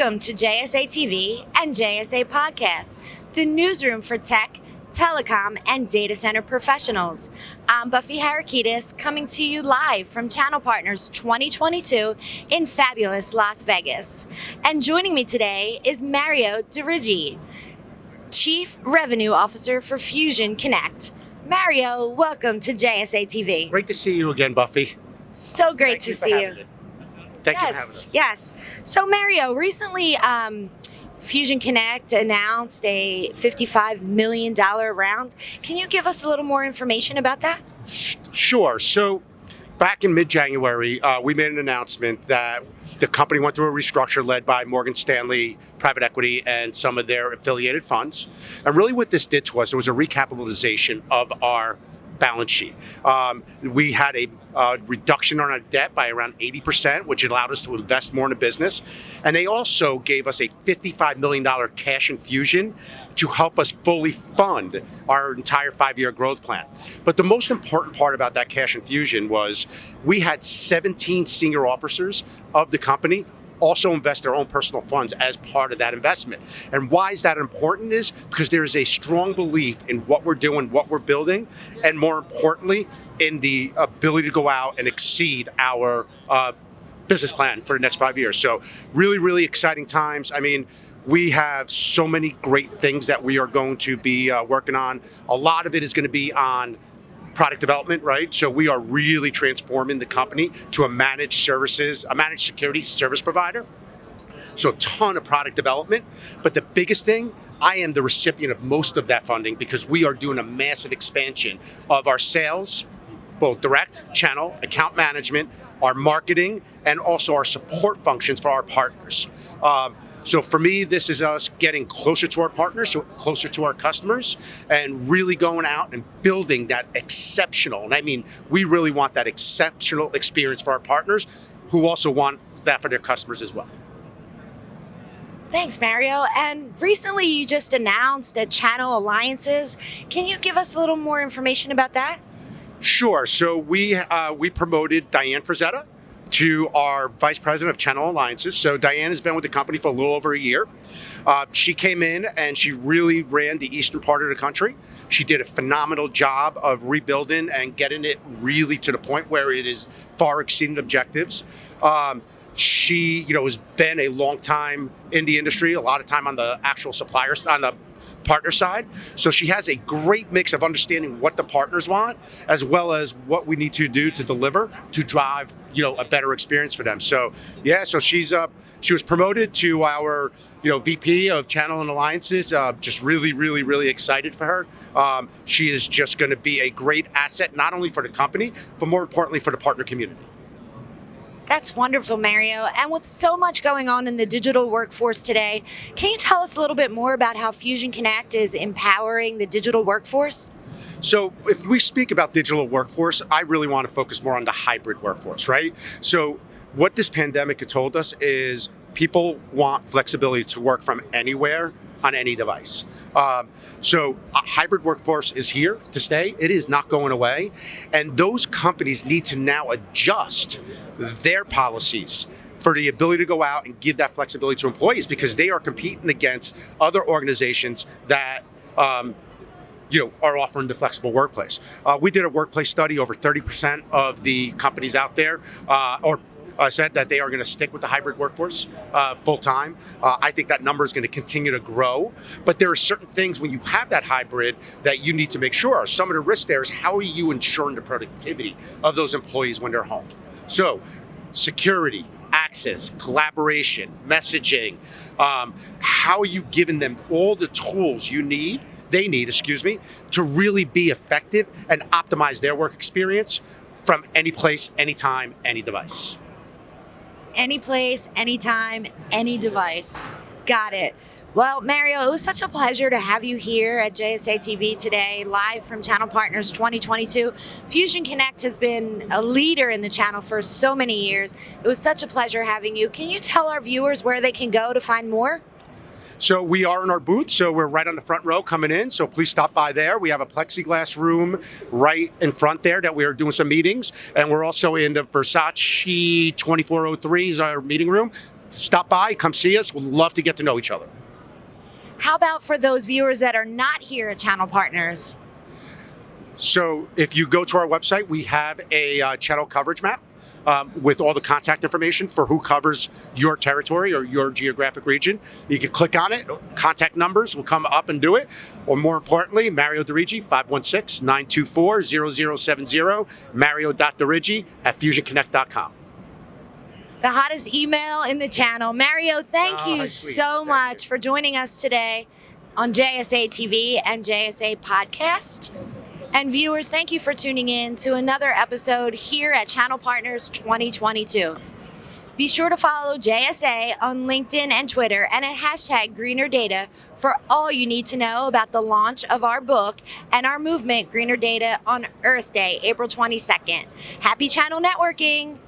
Welcome to JSA TV and JSA Podcast, the newsroom for tech, telecom, and data center professionals. I'm Buffy Harakitis coming to you live from Channel Partners 2022 in fabulous Las Vegas. And joining me today is Mario DeRigi, Chief Revenue Officer for Fusion Connect. Mario, welcome to JSA TV. Great to see you again, Buffy. So great Thank to see you. Thank you for having Yes, us. yes. So Mario, recently um, Fusion Connect announced a $55 million round. Can you give us a little more information about that? Sure. So, back in mid-January, uh, we made an announcement that the company went through a restructure led by Morgan Stanley Private Equity and some of their affiliated funds. And really, what this did to us, it was a recapitalization of our balance sheet. Um, we had a uh, reduction on our debt by around 80%, which allowed us to invest more in the business. And they also gave us a $55 million cash infusion to help us fully fund our entire five year growth plan. But the most important part about that cash infusion was we had 17 senior officers of the company also invest their own personal funds as part of that investment. And why is that important is because there is a strong belief in what we're doing, what we're building, and more importantly, in the ability to go out and exceed our uh, business plan for the next five years. So really, really exciting times. I mean, we have so many great things that we are going to be uh, working on. A lot of it is going to be on product development, right? So we are really transforming the company to a managed services, a managed security service provider. So a ton of product development. But the biggest thing, I am the recipient of most of that funding because we are doing a massive expansion of our sales, both direct, channel, account management, our marketing, and also our support functions for our partners. Um, so for me, this is us getting closer to our partners, so closer to our customers, and really going out and building that exceptional. And I mean, we really want that exceptional experience for our partners, who also want that for their customers as well. Thanks, Mario. And recently you just announced a channel alliances. Can you give us a little more information about that? Sure. So we uh, we promoted Diane Frazetta to our vice president of channel alliances. So Diane has been with the company for a little over a year. Uh, she came in and she really ran the eastern part of the country. She did a phenomenal job of rebuilding and getting it really to the point where it is far exceeding objectives. Um, she, you know, has been a long time in the industry, a lot of time on the actual suppliers, on the partner side. So she has a great mix of understanding what the partners want, as well as what we need to do to deliver to drive, you know, a better experience for them. So yeah, so she's uh, she was promoted to our you know VP of Channel and Alliances. Uh, just really, really, really excited for her. Um, she is just going to be a great asset, not only for the company, but more importantly for the partner community. That's wonderful, Mario. And with so much going on in the digital workforce today, can you tell us a little bit more about how Fusion Connect is empowering the digital workforce? So, if we speak about digital workforce, I really want to focus more on the hybrid workforce, right? So, what this pandemic has told us is people want flexibility to work from anywhere on any device. Um, so, a hybrid workforce is here to stay. It is not going away. And those companies need to now adjust their policies for the ability to go out and give that flexibility to employees because they are competing against other organizations that um, you know, are offering the flexible workplace. Uh, we did a workplace study. Over 30% of the companies out there, uh, or uh, said that they are going to stick with the hybrid workforce uh, full time. Uh, I think that number is going to continue to grow. But there are certain things when you have that hybrid that you need to make sure. Some of the risks there is how are you ensuring the productivity of those employees when they're home? So, security, access, collaboration, messaging. Um, how are you giving them all the tools you need? They need, excuse me, to really be effective and optimize their work experience from any place, anytime, any device. Any place, anytime, any device. Got it. Well, Mario, it was such a pleasure to have you here at JSA TV today, live from Channel Partners 2022. Fusion Connect has been a leader in the channel for so many years. It was such a pleasure having you. Can you tell our viewers where they can go to find more? So we are in our booth, so we're right on the front row coming in. So please stop by there. We have a plexiglass room right in front there that we are doing some meetings, and we're also in the Versace 2403 is our meeting room. stop by, come see us. We'd love to get to know each other. How about for those viewers that are not here at Channel Partners? So if you go to our website, we have a uh, channel coverage map um, with all the contact information for who covers your territory or your geographic region. You can click on it, contact numbers will come up and do it. Or more importantly, Mario DeRigi, 516-924-0070, mario.derigi at fusionconnect.com. The hottest email in the channel. Mario, thank Oh, you sweet. so Thank much for joining us today on JSA TV and JSA Podcast. And viewers, thank you for tuning in to another episode here at Channel Partners 2022. Be sure to follow JSA on LinkedIn and Twitter and at hashtag Greener Data for all you need to know about the launch of our book and our movement, Greener Data, on Earth Day, April 22nd. Happy channel networking!